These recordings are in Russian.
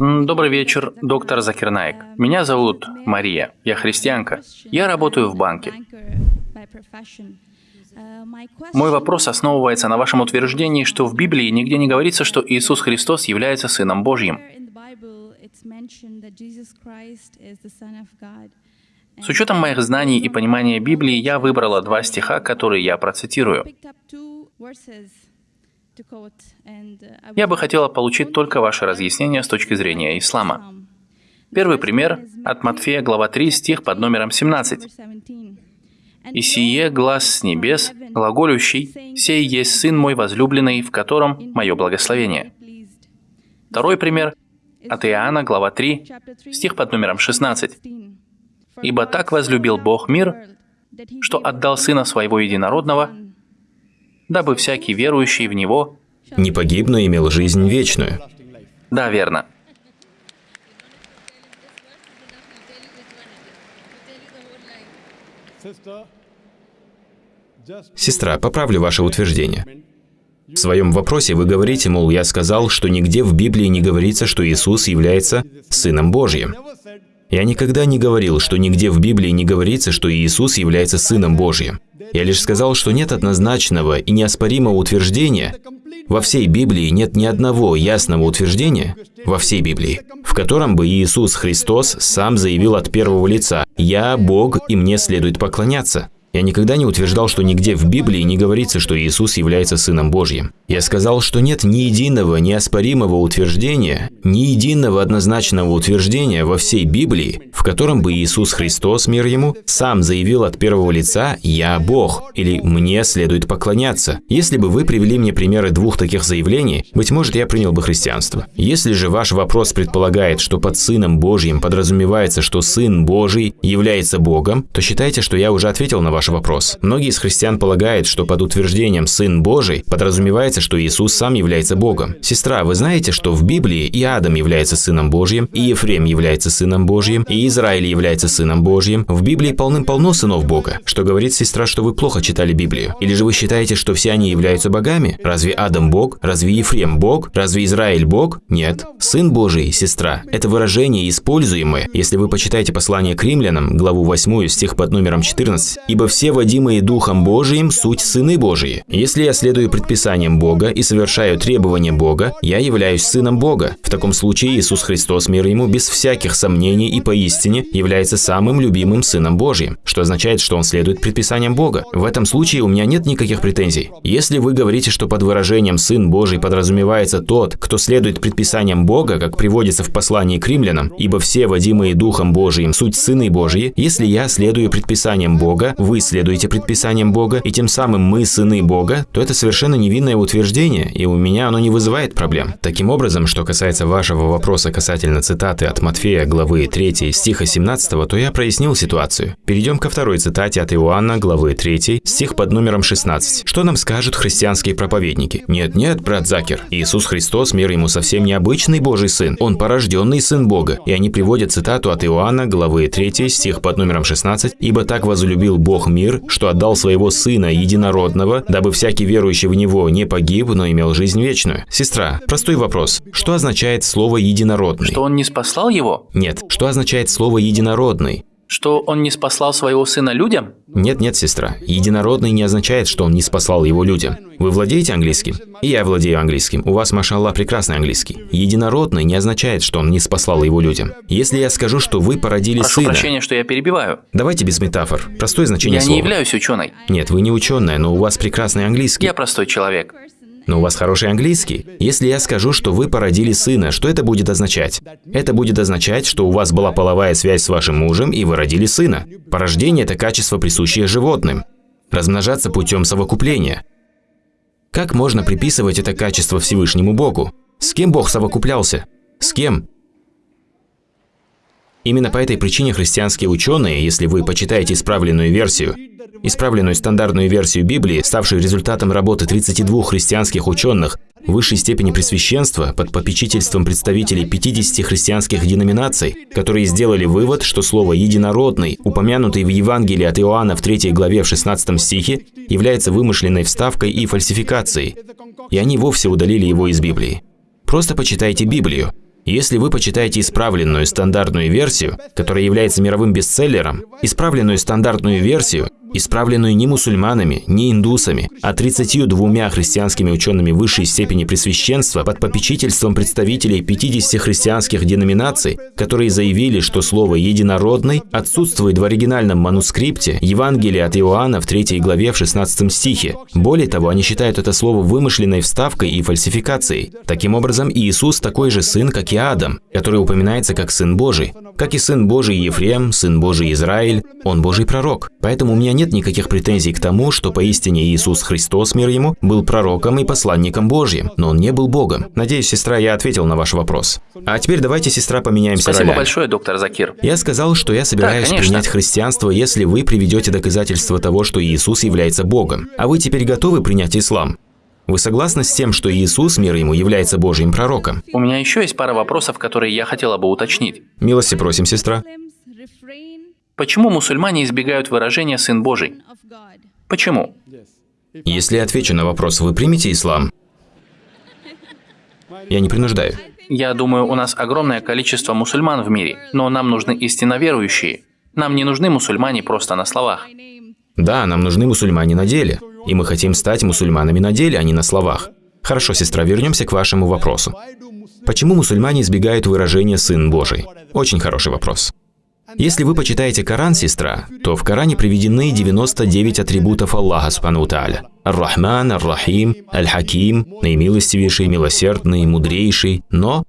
Добрый вечер, доктор Закирнаек. Меня зовут Мария. Я христианка. Я работаю в банке. Мой вопрос основывается на вашем утверждении, что в Библии нигде не говорится, что Иисус Христос является Сыном Божьим. С учетом моих знаний и понимания Библии, я выбрала два стиха, которые я процитирую. Я бы хотела получить только ваше разъяснение с точки зрения ислама. Первый пример от Матфея, глава 3, стих под номером 17. «И сие глаз с небес, глаголющий, сей есть Сын мой возлюбленный, в котором мое благословение». Второй пример от Иоанна, глава 3, стих под номером 16. «Ибо так возлюбил Бог мир, что отдал Сына Своего Единородного, дабы всякий верующий в Него...» Не погиб, но имел жизнь вечную. Да, верно. Сестра, поправлю ваше утверждение. В своем вопросе вы говорите, мол, я сказал, что нигде в Библии не говорится, что Иисус является Сыном Божьим. Я никогда не говорил, что нигде в Библии не говорится, что Иисус является Сыном Божьим. Я лишь сказал, что нет однозначного и неоспоримого утверждения, во всей Библии нет ни одного ясного утверждения, во всей Библии, в котором бы Иисус Христос сам заявил от первого лица «Я Бог, и мне следует поклоняться». Я никогда не утверждал, что нигде в Библии не говорится, что Иисус является Сыном Божьим. Я сказал, что нет ни единого неоспоримого утверждения, ни единого однозначного утверждения во всей Библии, в котором бы Иисус Христос, мир Ему, сам заявил от первого лица «Я Бог» или «Мне следует поклоняться». Если бы вы привели мне примеры двух таких заявлений, быть может, я принял бы христианство. Если же ваш вопрос предполагает, что под Сыном Божьим подразумевается, что Сын Божий является Богом, то считайте, что я уже ответил на ваш вопрос. Многие из христиан полагают, что под утверждением «Сын Божий» подразумевается, что Иисус сам является Богом. Сестра, вы знаете, что в Библии и Адам является Сыном Божьим, и Ефрем является Сыном Божьим, и Израиль является Сыном Божьим. В Библии полным-полно сынов Бога. Что говорит сестра, что вы плохо читали Библию? Или же вы считаете, что все они являются богами? Разве Адам Бог? Разве Ефрем Бог? Разве Израиль Бог? Нет. Сын Божий, сестра, это выражение используемое, если вы почитаете послание к римлянам, главу 8, стих под номером 14, «Ибо все водимые Духом Божиим суть сыны Божии. Если я следую предписаниям Бога и совершаю требования Бога, я являюсь сыном Бога. В таком случае Иисус Христос, мир ему, без всяких сомнений и поистине является самым любимым сыном Божьим, что означает, что он следует предписаниям Бога. В этом случае у меня нет никаких претензий. Если вы говорите, что под выражением «сын Божий» подразумевается тот, кто следует предписаниям Бога, как приводится в послании к римлянам, ибо все водимые Духом Божиим суть сыны Божьи, если я следую предписаниям Бога, вы следуете предписаниям Бога, и тем самым мы сыны Бога, то это совершенно невинное утверждение, и у меня оно не вызывает проблем. Таким образом, что касается вашего вопроса касательно цитаты от Матфея, главы 3, стиха 17, то я прояснил ситуацию. Перейдем ко второй цитате от Иоанна, главы 3, стих под номером 16. Что нам скажут христианские проповедники? Нет-нет, брат Закер, Иисус Христос, мир ему совсем необычный Божий Сын, Он порожденный Сын Бога. И они приводят цитату от Иоанна, главы 3, стих под номером 16, «Ибо так возлюбил Бог мир, что отдал своего Сына Единородного, дабы всякий верующий в Него не погиб, но имел жизнь вечную». Сестра, простой вопрос. Что означает слово «единородный»? Что он не спаслал его? Нет. Что означает слово «единородный»? Что он не спаслал своего сына людям? Нет-нет, сестра. Единородный не означает, что он не спасал его людям. Вы владеете английским? И я владею английским. У вас, машаллах, прекрасный английский. Единородный не означает, что он не спасал его людям. Если я скажу, что вы породили Прошу сына... прощения, что я перебиваю. Давайте без метафор. Простое значение Я слова. не являюсь ученой. Нет, вы не ученая, но у вас прекрасный английский. Я простой человек. Но у вас хороший английский. Если я скажу, что вы породили сына, что это будет означать? Это будет означать, что у вас была половая связь с вашим мужем, и вы родили сына. Порождение – это качество, присущее животным. Размножаться путем совокупления. Как можно приписывать это качество Всевышнему Богу? С кем Бог совокуплялся? С кем? Именно по этой причине христианские ученые, если вы почитаете исправленную версию, исправленную стандартную версию Библии, ставшую результатом работы 32 христианских ученых высшей степени пресвященства под попечительством представителей 50 христианских деноминаций, которые сделали вывод, что слово «единородный», упомянутый в Евангелии от Иоанна в 3 главе в 16 стихе, является вымышленной вставкой и фальсификацией, и они вовсе удалили его из Библии. Просто почитайте Библию. Если вы почитаете исправленную стандартную версию, которая является мировым бестселлером, исправленную стандартную версию, исправленную не мусульманами, не индусами, а 32 христианскими учеными высшей степени пресвященства под попечительством представителей 50 христианских деноминаций, которые заявили, что слово «единородный» отсутствует в оригинальном манускрипте Евангелия от Иоанна в 3 главе в 16 стихе. Более того, они считают это слово вымышленной вставкой и фальсификацией. Таким образом, Иисус такой же сын, как и Адам, который упоминается как Сын Божий. Как и Сын Божий Ефрем, Сын Божий Израиль, он Божий пророк. Поэтому у меня нет никаких претензий к тому, что поистине Иисус Христос, мир ему, был пророком и посланником Божьим, но он не был Богом. Надеюсь, сестра, я ответил на ваш вопрос. А теперь давайте, сестра, поменяемся Спасибо ролями. большое, доктор Закир. Я сказал, что я собираюсь Да, конечно. принять христианство, если вы приведете доказательства того, что Иисус является Богом. А вы теперь готовы принять ислам? Вы согласны с тем, что Иисус, мир ему, является Божьим пророком? У меня еще есть пара вопросов, которые я хотела бы уточнить. Милости просим, сестра. Почему мусульмане избегают выражения «сын Божий»? Почему? Если я отвечу на вопрос, вы примете ислам? Я не принуждаю. Я думаю, у нас огромное количество мусульман в мире, но нам нужны истинно верующие. Нам не нужны мусульмане просто на словах. Да, нам нужны мусульмане на деле. И мы хотим стать мусульманами на деле, а не на словах. Хорошо, сестра, вернемся к вашему вопросу. Почему мусульмане избегают выражения «сын Божий»? Очень хороший вопрос. Если вы почитаете Коран, сестра, то в Коране приведены 99 атрибутов Аллаха Субхану Тааля. Ар-Рахман, Ар-Рахим, Аль-Хаким, наимилостивейший, милосердный, мудрейший. Но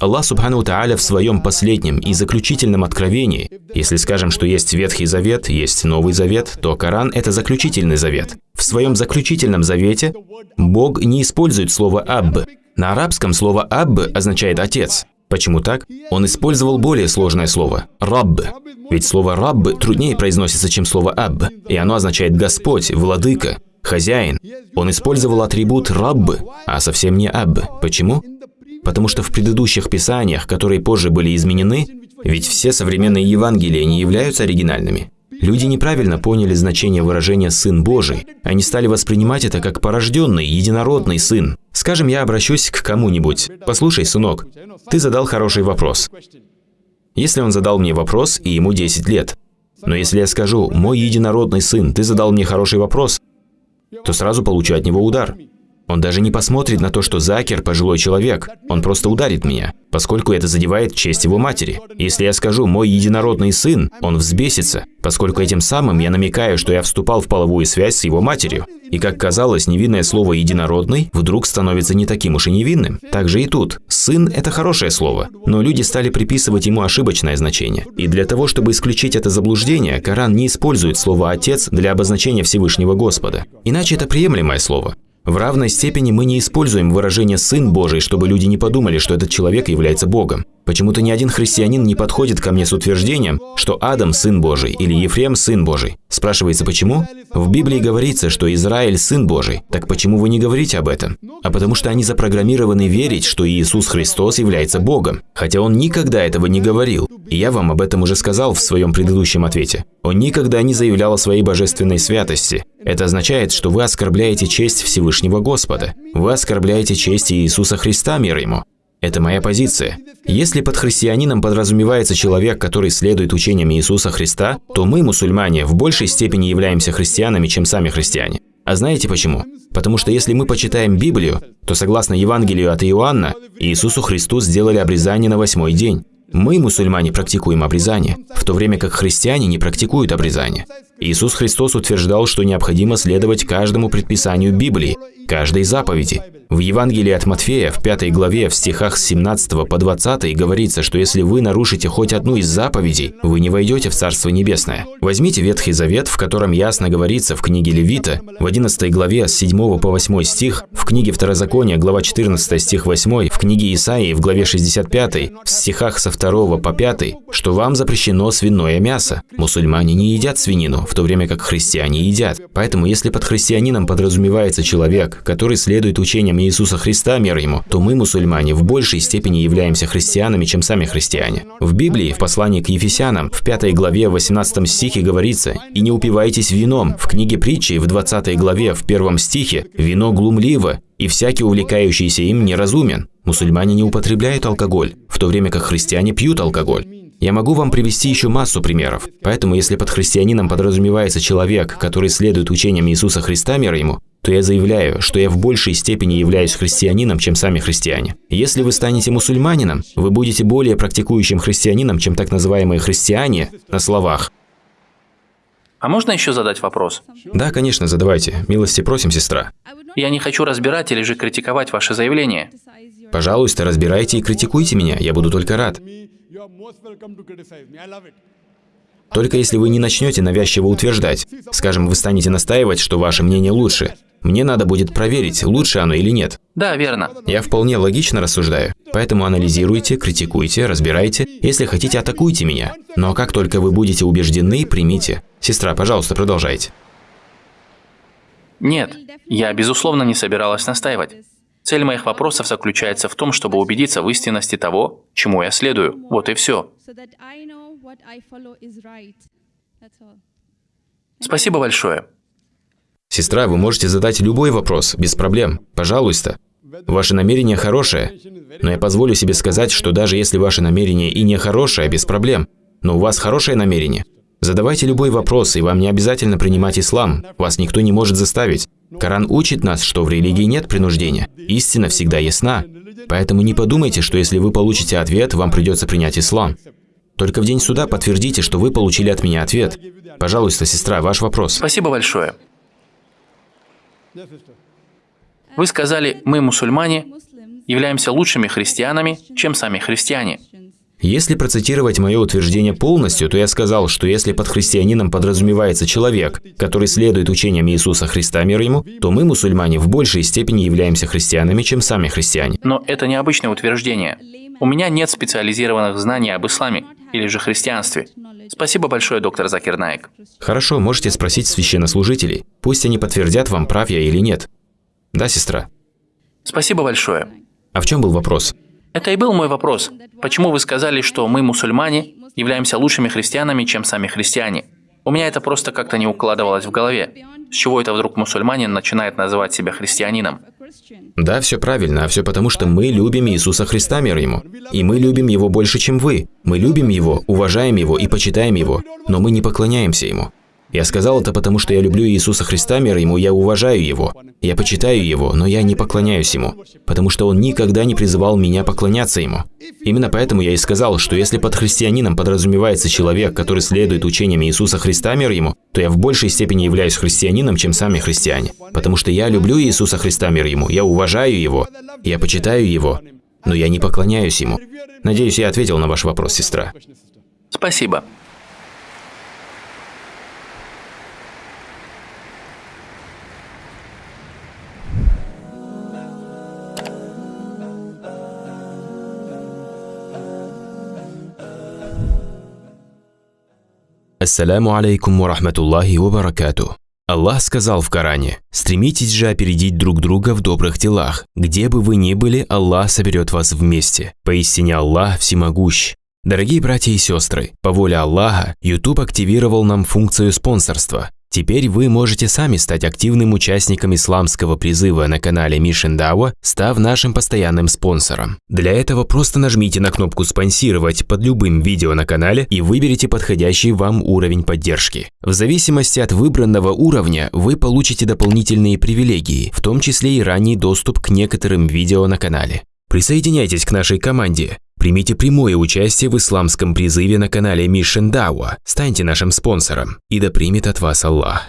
Аллах Субхану Тааля в своем последнем и заключительном откровении, если скажем, что есть Ветхий Завет, есть Новый Завет, то Коран – это заключительный завет. В своем заключительном завете Бог не использует слово «абб». На арабском слово «абб» означает «отец». Почему так? Он использовал более сложное слово – «рабб». Ведь слово «рабб» труднее произносится, чем слово «абб», и оно означает «господь», «владыка», «хозяин». Он использовал атрибут «рабб», а совсем не «абб». Почему? Потому что в предыдущих писаниях, которые позже были изменены, ведь все современные Евангелия не являются оригинальными. Люди неправильно поняли значение выражения «сын Божий». Они стали воспринимать это как порожденный, единородный сын. Скажем, я обращусь к кому-нибудь. «Послушай, сынок, ты задал хороший вопрос». Если он задал мне вопрос, и ему 10 лет. Но если я скажу «мой единородный сын, ты задал мне хороший вопрос», то сразу получу от него удар. Он даже не посмотрит на то, что Закер – пожилой человек. Он просто ударит меня, поскольку это задевает честь его матери. Если я скажу «мой единородный сын», он взбесится, поскольку этим самым я намекаю, что я вступал в половую связь с его матерью. И как казалось, невинное слово «единородный» вдруг становится не таким уж и невинным. Так же и тут. «Сын» – это хорошее слово, но люди стали приписывать ему ошибочное значение. И для того, чтобы исключить это заблуждение, Коран не использует слово «отец» для обозначения Всевышнего Господа. Иначе это приемлемое слово. В равной степени мы не используем выражение «сын Божий», чтобы люди не подумали, что этот человек является Богом. Почему-то ни один христианин не подходит ко мне с утверждением, что Адам – сын Божий или Ефрем – сын Божий. Спрашивается, почему? В Библии говорится, что Израиль – сын Божий. Так почему вы не говорите об этом? А потому что они запрограммированы верить, что Иисус Христос является Богом, хотя Он никогда этого не говорил. И я вам об этом уже сказал в своем предыдущем ответе. Он никогда не заявлял о своей божественной святости. Это означает, что вы оскорбляете честь Всевышнего Господа. Вы оскорбляете честь Иисуса Христа, мир Ему. Это моя позиция. Если под христианином подразумевается человек, который следует учениям Иисуса Христа, то мы, мусульмане, в большей степени являемся христианами, чем сами христиане. А знаете почему? Потому что если мы почитаем Библию, то согласно Евангелию от Иоанна, Иисусу Христу сделали обрезание на восьмой день. Мы, мусульмане, практикуем обрезание, в то время как христиане не практикуют обрезание. Иисус Христос утверждал, что необходимо следовать каждому предписанию Библии, каждой заповеди. В Евангелии от Матфея, в пятой главе, в стихах с 17 по 20 говорится, что если вы нарушите хоть одну из заповедей, вы не войдете в Царство Небесное. Возьмите Ветхий Завет, в котором ясно говорится в книге Левита, в 11 главе с 7 по 8 стих, в книге Второзакония, глава 14 стих 8, в книге Исаии, в главе 65, в стихах со 2 по 5, что вам запрещено свиное мясо. Мусульмане не едят свинину, в то время как христиане едят. Поэтому, если под христианином подразумевается человек, который следует учениям Иисуса Христа, мир ему, то мы, мусульмане, в большей степени являемся христианами, чем сами христиане. В Библии, в послании к Ефесянам, в 5 главе, в 18 стихе говорится «И не упивайтесь вином». В книге притчи, в 20 главе, в 1 стихе «Вино глумливо, и всякий увлекающийся им неразумен». Мусульмане не употребляют алкоголь, в то время как христиане пьют алкоголь. Я могу вам привести еще массу примеров. Поэтому, если под христианином подразумевается человек, который следует учениям Иисуса Христа, мир ему, то я заявляю, что я в большей степени являюсь христианином, чем сами христиане. Если вы станете мусульманином, вы будете более практикующим христианином, чем так называемые христиане на словах. А можно еще задать вопрос? Да, конечно, задавайте. Милости просим, сестра. Я не хочу разбирать или же критиковать ваше заявление. Пожалуйста, разбирайте и критикуйте меня, я буду только рад. Только если вы не начнете навязчиво утверждать, скажем, вы станете настаивать, что ваше мнение лучше, мне надо будет проверить, лучше оно или нет. Да, верно. Я вполне логично рассуждаю. Поэтому анализируйте, критикуйте, разбирайте. Если хотите, атакуйте меня. Но как только вы будете убеждены, примите. Сестра, пожалуйста, продолжайте. Нет, я, безусловно, не собиралась настаивать. Цель моих вопросов заключается в том, чтобы убедиться в истинности того, чему я следую. Вот и все. Спасибо большое. Сестра, вы можете задать любой вопрос, без проблем. Пожалуйста. Ваше намерение хорошее, но я позволю себе сказать, что даже если ваше намерение и не хорошее, без проблем, но у вас хорошее намерение, задавайте любой вопрос, и вам не обязательно принимать ислам, вас никто не может заставить. Коран учит нас, что в религии нет принуждения, истина всегда ясна. Поэтому не подумайте, что если вы получите ответ, вам придется принять ислам. Только в день суда подтвердите, что вы получили от меня ответ. Пожалуйста, сестра, ваш вопрос. Спасибо большое. Вы сказали, мы, мусульмане, являемся лучшими христианами, чем сами христиане. Если процитировать мое утверждение полностью, то я сказал, что если под христианином подразумевается человек, который следует учениям Иисуса Христа, мир ему, то мы, мусульмане, в большей степени являемся христианами, чем сами христиане. Но это необычное утверждение. У меня нет специализированных знаний об исламе или же христианстве. Спасибо большое, доктор Закир Наик. Хорошо, можете спросить священнослужителей. Пусть они подтвердят вам, прав я или нет. Да, сестра? Спасибо большое. А в чем был вопрос? Это и был мой вопрос. Почему вы сказали, что мы, мусульмане, являемся лучшими христианами, чем сами христиане? У меня это просто как-то не укладывалось в голове. С чего это вдруг мусульманин начинает называть себя христианином? Да, все правильно, а все потому, что мы любим Иисуса Христа, мир Ему. И мы любим Его больше, чем вы. Мы любим Его, уважаем Его и почитаем Его, но мы не поклоняемся Ему. Я сказал это потому, что я люблю Иисуса Христа, мир Ему, я уважаю Его. Я почитаю Его, но я не поклоняюсь Ему, потому что Он никогда не призывал меня поклоняться Ему. Именно поэтому я и сказал, что если под христианином подразумевается человек, который следует учениям Иисуса Христа, мир Ему, то я в большей степени являюсь христианином, чем сами христиане. Потому что я люблю Иисуса Христа, мир Ему, я уважаю Его, я почитаю Его, но я не поклоняюсь Ему. Надеюсь, я ответил на ваш вопрос, сестра. Спасибо. Ассаляму алейкум ва рахматуллахи ва. Аллах сказал в Коране, «Стремитесь же опередить друг друга в добрых делах. Где бы вы ни были, Аллах соберет вас вместе. Поистине Аллах всемогущ». Дорогие братья и сестры, по воле Аллаха, YouTube активировал нам функцию спонсорства. Теперь вы можете сами стать активным участником исламского призыва на канале Mission Dawa, став нашим постоянным спонсором. Для этого просто нажмите на кнопку «Спонсировать» под любым видео на канале и выберите подходящий вам уровень поддержки. В зависимости от выбранного уровня вы получите дополнительные привилегии, в том числе и ранний доступ к некоторым видео на канале. Присоединяйтесь к нашей команде. Примите прямое участие в исламском призыве на канале Mission Dawa, станьте нашим спонсором, и да примет от вас Аллах.